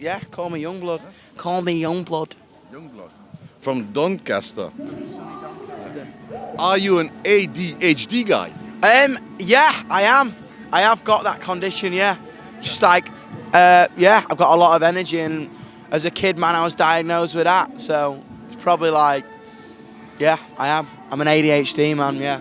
Yeah, call me Yungblud. Call me Yungblud. Yungblud. From Doncaster. Are you an ADHD guy? Um, yeah, I am. I have got that condition, yeah. Just like, uh, yeah, I've got a lot of energy and as a kid, man, I was diagnosed with that. So it's probably like, yeah, I am. I'm an ADHD man, yeah.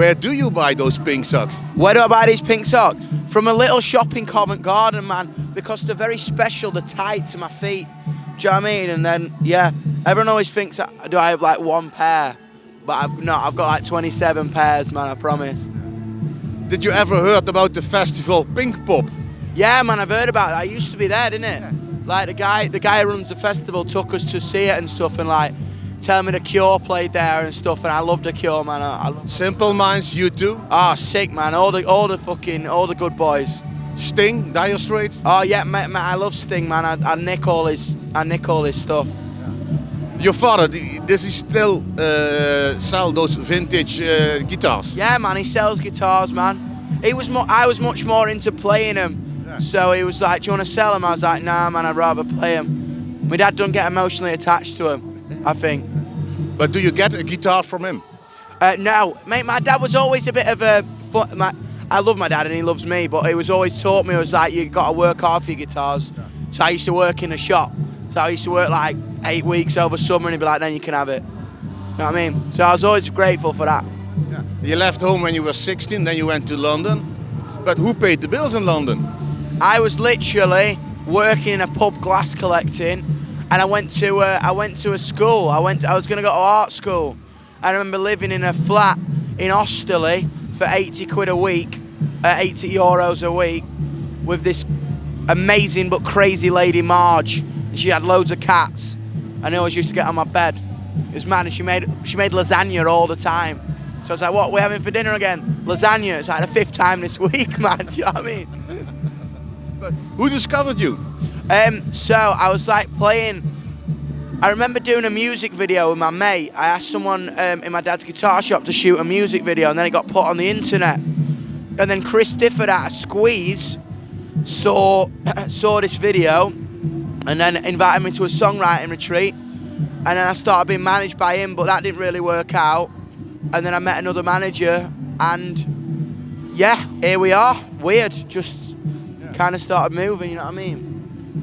Where do you buy those pink socks? Where do I buy these pink socks? From a little shop in Covent Garden, man, because they're very special. They're tight to my feet. Do you know what I mean? And then, yeah, everyone always thinks, that, do I have like one pair? But I've not, I've got like 27 pairs, man, I promise. Did you ever heard about the festival Pinkpop? Yeah, man, I've heard about it. I used to be there, didn't it? Yeah. Like the guy, the guy who runs the festival took us to see it and stuff, and like tell me the Cure played there and stuff, and I love the Cure, man. I, I Simple Minds, U2. Oh, sick, man. All the, all the fucking, all the good boys. Sting, Dire Straits. Oh yeah, man, I love Sting, man. I, I nick all his, I nick all his stuff. Your father, does he still uh, sell those vintage uh, guitars? Yeah, man, he sells guitars, man. He was, more, I was much more into playing them so he was like, do you want to sell them?" I was like, nah, man, I'd rather play him. My dad don't get emotionally attached to him, I think. But do you get a guitar from him? Uh, no, mate, my dad was always a bit of a... My, I love my dad and he loves me, but he was always taught me, it was like, you got to work hard for your guitars. So I used to work in a shop. So I used to work like eight weeks over summer and he'd be like, then you can have it. You know what I mean? So I was always grateful for that. Yeah. You left home when you were 16, then you went to London. But who paid the bills in London? I was literally working in a pub glass collecting and I went to a, I went to a school. I went I was going to go to art school. I remember living in a flat in Osterley for 80 quid a week, uh, 80 euros a week with this amazing but crazy lady Marge. She had loads of cats and I always used to get on my bed. It was mad and she made she made lasagna all the time. So I was like, what, we're having for dinner again? Lasagna. It's like the fifth time this week, man. Do you know what I mean? But who discovered you? Um, so I was like playing. I remember doing a music video with my mate. I asked someone um, in my dad's guitar shop to shoot a music video, and then it got put on the internet. And then Chris Difford at a squeeze saw saw this video, and then invited me to a songwriting retreat. And then I started being managed by him, but that didn't really work out. And then I met another manager, and yeah, here we are. Weird, just kind of started moving, you know what I mean?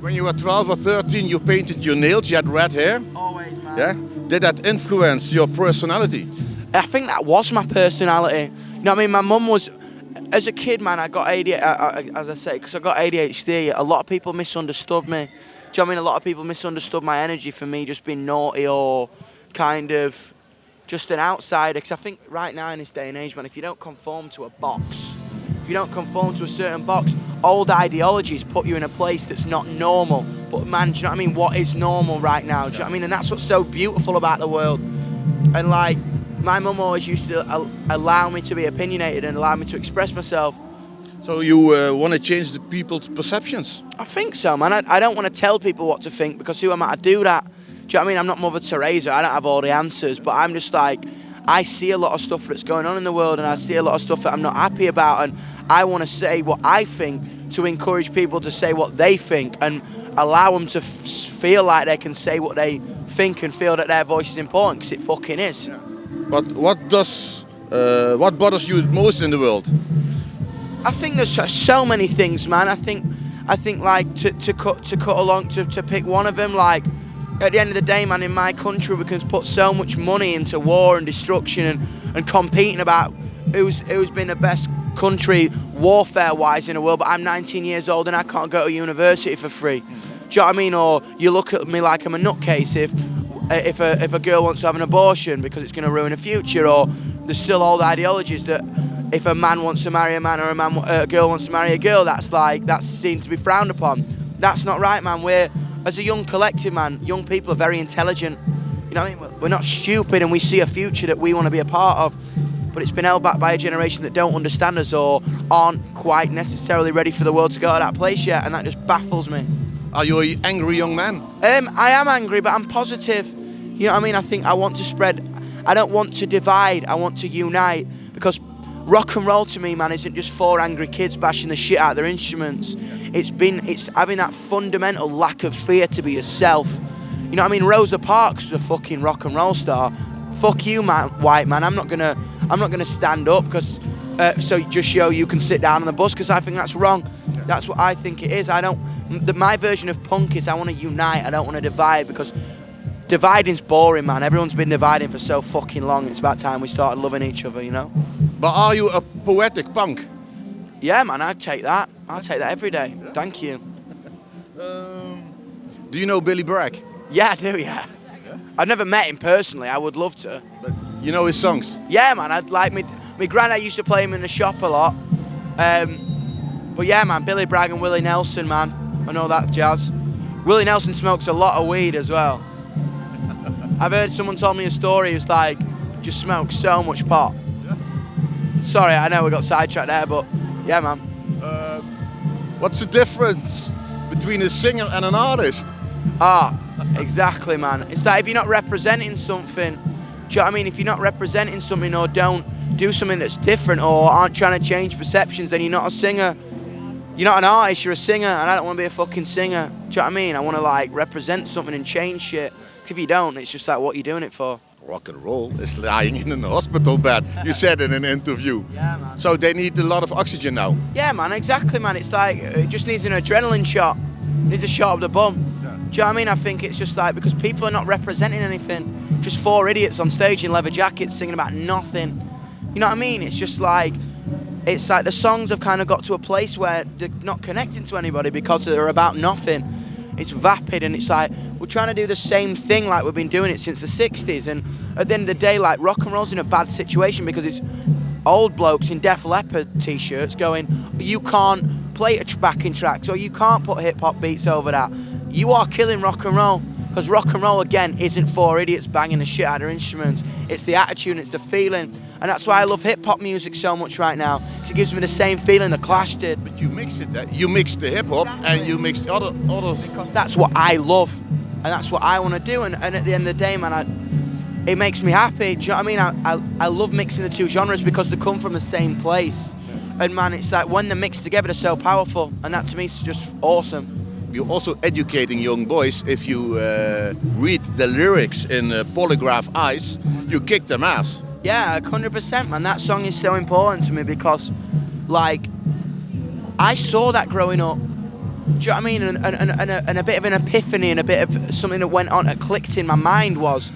When you were 12 or 13, you painted your nails, you had red hair? Always, man. Yeah? Did that influence your personality? I think that was my personality. You know what I mean? My mum was, as a kid, man, I got ADHD, uh, uh, as I say, because I got ADHD, a lot of people misunderstood me. Do you know what I mean? A lot of people misunderstood my energy for me just being naughty or kind of just an outsider. Because I think right now in this day and age, man, if you don't conform to a box, if you don't conform to a certain box, old ideologies put you in a place that's not normal. But man, do you know what I mean? What is normal right now? Do you know what I mean? And that's what's so beautiful about the world. And like, my mum always used to allow me to be opinionated and allow me to express myself. So you uh, want to change the people's perceptions? I think so, man. I, I don't want to tell people what to think because who am I to do that? Do you know what I mean? I'm not Mother Teresa. I don't have all the answers, but I'm just like, I see a lot of stuff that's going on in the world and I see a lot of stuff that I'm not happy about and I want to say what I think to encourage people to say what they think and allow them to feel like they can say what they think and feel that their voice is important because it fucking is. Yeah. But what does, uh, what bothers you most in the world? I think there's so many things, man. I think, I think like to, to cut to cut along to, to pick one of them, like at the end of the day, man, in my country, we can put so much money into war and destruction and, and competing about who's who's been the best country warfare-wise in the world. But I'm 19 years old and I can't go to university for free. Do you know what I mean? Or you look at me like I'm a nutcase if if a if a girl wants to have an abortion because it's going to ruin her future. Or there's still old ideologies that if a man wants to marry a man or a man a girl wants to marry a girl, that's like that's seen to be frowned upon. That's not right, man. We're as a young collective, man, young people are very intelligent. You know what I mean? We're not stupid and we see a future that we want to be a part of. But it's been held back by a generation that don't understand us or aren't quite necessarily ready for the world to go to that place yet, and that just baffles me. Are you an angry young man? Um, I am angry, but I'm positive. You know what I mean? I think I want to spread, I don't want to divide, I want to unite because rock and roll to me, man, isn't just four angry kids bashing the shit out of their instruments. It's been, it's having that fundamental lack of fear to be yourself. You know what I mean? Rosa Parks was a fucking rock and roll star. Fuck you, man, white man. I'm not gonna, I'm not gonna stand up because, uh, so just show you can sit down on the bus because I think that's wrong. That's what I think it is. I don't. The, my version of punk is I want to unite. I don't want to divide because dividing's boring, man. Everyone's been dividing for so fucking long. It's about time we started loving each other, you know. But are you a poetic punk? Yeah, man. I'd take that. I'll take that every day. Yeah. Thank you. Um, do you know Billy Bragg? Yeah, I do. Yeah. I've never met him personally. I would love to. But you know his songs? Yeah, man. I'd like me. My granddad used to play him in the shop a lot. Um, but yeah, man, Billy Bragg and Willie Nelson, man. I know that jazz. Willie Nelson smokes a lot of weed as well. I've heard someone told me a story. It's like just smokes so much pot. Sorry, I know we got sidetracked there, but yeah, man. Uh, what's the difference between a singer and an artist? Ah, exactly, man. It's like if you're not representing something, do you know what I mean? If you're not representing something or don't do something that's different or aren't trying to change perceptions, then you're not a singer. You're not an artist, you're a singer, and I don't want to be a fucking singer. Do you know what I mean? I want to like represent something and change shit. If you don't, it's just like, what are you doing it for? Rock and roll is lying in a hospital bed. You said in an interview. Yeah, man. So they need a lot of oxygen now. Yeah, man, exactly, man. It's like, it just needs an adrenaline shot. It needs a shot of the bum. Yeah. Do you know what I mean? I think it's just like, because people are not representing anything. Just four idiots on stage in leather jackets singing about nothing. You know what I mean? It's just like, it's like the songs have kind of got to a place where they're not connecting to anybody because they're about nothing. It's vapid and it's like we're trying to do the same thing like we've been doing it since the 60s. And at the end of the day, like rock and roll's in a bad situation because it's old blokes in Def Leppard t-shirts going, you can't play a backing tracks or you can't put hip hop beats over that. You are killing rock and roll. Because rock and roll, again, isn't for idiots banging the shit out of instruments. It's the attitude, it's the feeling. And that's why I love hip hop music so much right now. It gives me the same feeling the Clash did. But you mix it, you mix the hip hop exactly. and you mix the other, other. Because that's what I love. And that's what I want to do. And, and at the end of the day, man, I, it makes me happy. Do you know what I mean? I, I, I love mixing the two genres because they come from the same place. And man, it's like when they're mixed together, they're so powerful. And that to me is just awesome you're also educating young boys. If you uh, read the lyrics in uh, Polygraph Eyes, you kick them ass. Yeah, 100%, man. That song is so important to me because, like, I saw that growing up. Do you know what I mean? And, and, and, a, and a bit of an epiphany and a bit of something that went on, that clicked in my mind was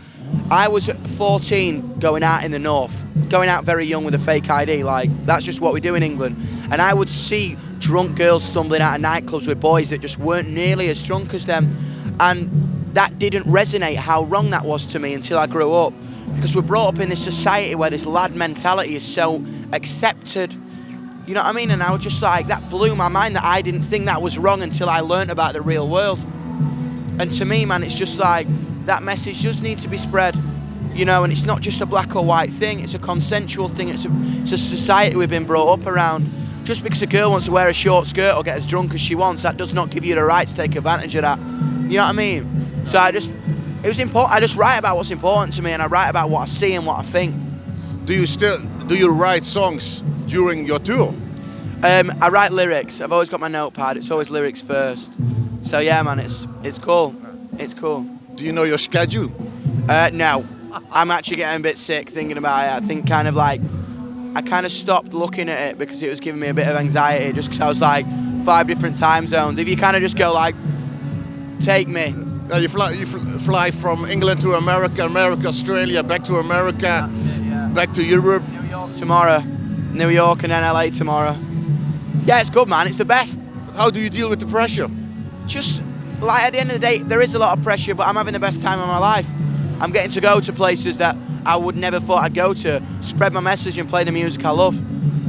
I was 14 going out in the north, going out very young with a fake ID. Like, that's just what we do in England. And I would see drunk girls stumbling out of nightclubs with boys that just weren't nearly as drunk as them. And that didn't resonate how wrong that was to me until I grew up. Because we're brought up in this society where this lad mentality is so accepted. You know what I mean? And I was just like, that blew my mind that I didn't think that was wrong until I learned about the real world. And to me, man, it's just like, that message does need to be spread. You know, and it's not just a black or white thing, it's a consensual thing, it's a, it's a society we've been brought up around. Just because a girl wants to wear a short skirt or get as drunk as she wants, that does not give you the right to take advantage of that. You know what I mean? So I just, it was important, I just write about what's important to me and I write about what I see and what I think. Do you still, do you write songs during your tour? Um, I write lyrics. I've always got my notepad. It's always lyrics first. So yeah, man, it's it's cool. It's cool. Do you know your schedule? Uh, no. I'm actually getting a bit sick thinking about it. I think kind of like, I kind of stopped looking at it because it was giving me a bit of anxiety just because I was like, five different time zones. If you kind of just go like, take me. Uh, you fly, you fly from England to America, America, Australia, back to America, it, yeah. back to Europe. New York tomorrow, New York and then LA tomorrow. Yeah, it's good, man. It's the best. How do you deal with the pressure? Just like at the end of the day, there is a lot of pressure, but I'm having the best time of my life. I'm getting to go to places that I would never thought I'd go to, spread my message and play the music I love.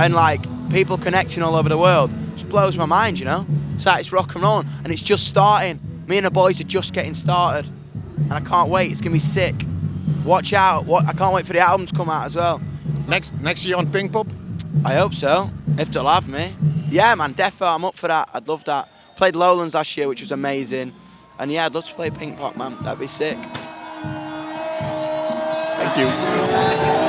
And like people connecting all over the world just blows my mind, you know? It's like it's rock and roll and it's just starting. Me and the boys are just getting started. And I can't wait, it's gonna be sick. Watch out, what I can't wait for the album to come out as well. Next next year on Pinkpop? I hope so, if they'll have me. Yeah man, defo, I'm up for that, I'd love that. Played Lowlands last year, which was amazing. And yeah, I'd love to play Pinkpop, man. That'd be sick. Thank you.